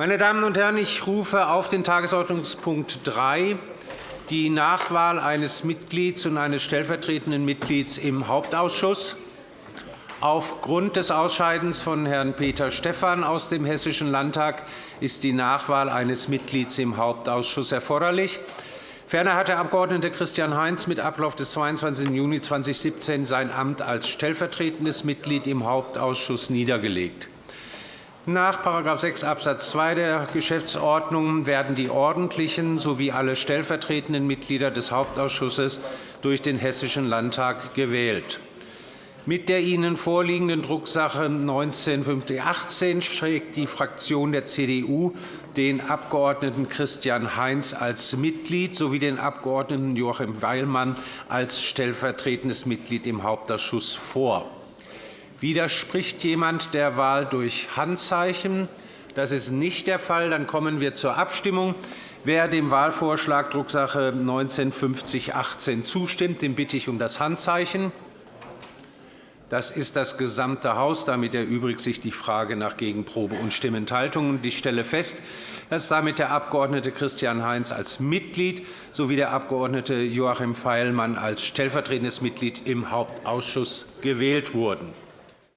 Meine Damen und Herren, ich rufe auf den Tagesordnungspunkt 3 die Nachwahl eines Mitglieds und eines stellvertretenden Mitglieds im Hauptausschuss. Aufgrund des Ausscheidens von Herrn Peter Stephan aus dem Hessischen Landtag ist die Nachwahl eines Mitglieds im Hauptausschuss erforderlich. Ferner hat der Abg. Christian Heinz mit Ablauf des 22. Juni 2017 sein Amt als stellvertretendes Mitglied im Hauptausschuss niedergelegt. Nach § 6 Abs. 2 der Geschäftsordnung werden die ordentlichen sowie alle stellvertretenden Mitglieder des Hauptausschusses durch den Hessischen Landtag gewählt. Mit der Ihnen vorliegenden Drucksache 19-5018 schlägt die Fraktion der CDU den Abg. Christian Heinz als Mitglied sowie den Abg. Joachim Weilmann als stellvertretendes Mitglied im Hauptausschuss vor. Widerspricht jemand der Wahl durch Handzeichen? Das ist nicht der Fall. Dann kommen wir zur Abstimmung. Wer dem Wahlvorschlag Drucksache 19-5018 zustimmt, den bitte ich um das Handzeichen. Das ist das gesamte Haus. Damit erübrigt sich die Frage nach Gegenprobe und Stimmenthaltung. Ich stelle fest, dass damit der Abg. Christian Heinz als Mitglied sowie der Abg. Joachim Feilmann als stellvertretendes Mitglied im Hauptausschuss gewählt wurden.